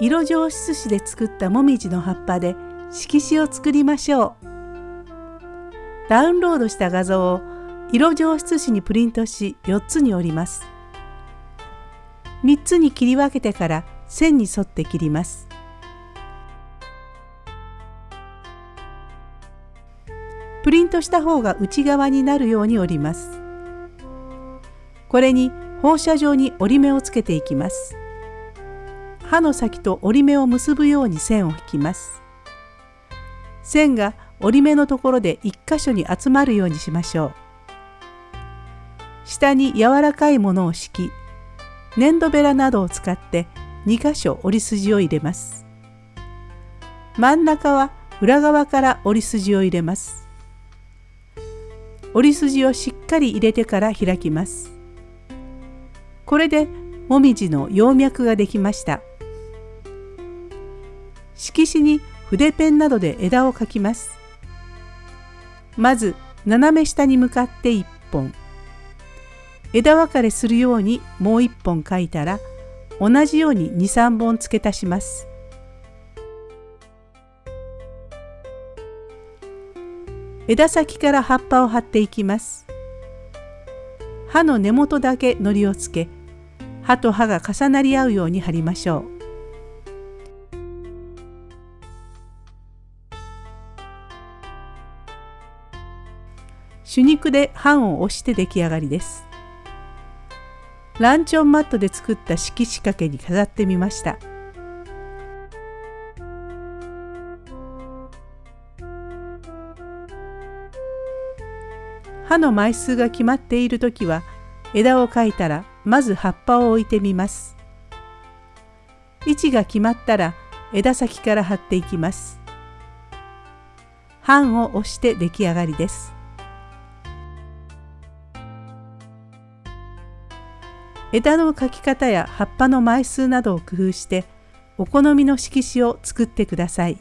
色上質紙で作ったもみじの葉っぱで色紙を作りましょう。ダウンロードした画像を色上質紙にプリントし4つに折ります。3つに切り分けてから線に沿って切ります。プリントした方が内側になるように折ります。これに放射状に折り目をつけていきます。刃の先と折り目を結ぶように線を引きます。線が折り目のところで1箇所に集まるようにしましょう。下に柔らかいものを敷き、粘土ベラなどを使って2箇所折り筋を入れます。真ん中は裏側から折り筋を入れます。折り筋をしっかり入れてから開きます。これでもみじの葉脈ができました。色紙に筆ペンなどで枝を描きます。まず斜め下に向かって1本枝分かれするようにもう1本描いたら同じように23本付け足します。枝先から葉っぱを貼っていきます。刃の根元だけ糊をつけ刃と刃が重なり合うように貼りましょう。手肉で版を押して出来上がりです。ランチョンマットで作った色仕掛けに飾ってみました。刃の枚数が決まっている時は枝を描いたらまず葉っぱを置いてみます。位置が決まったら枝先から貼っていきます。版を押して出来上がりです。枝の描き方や葉っぱの枚数などを工夫してお好みの色紙を作ってください。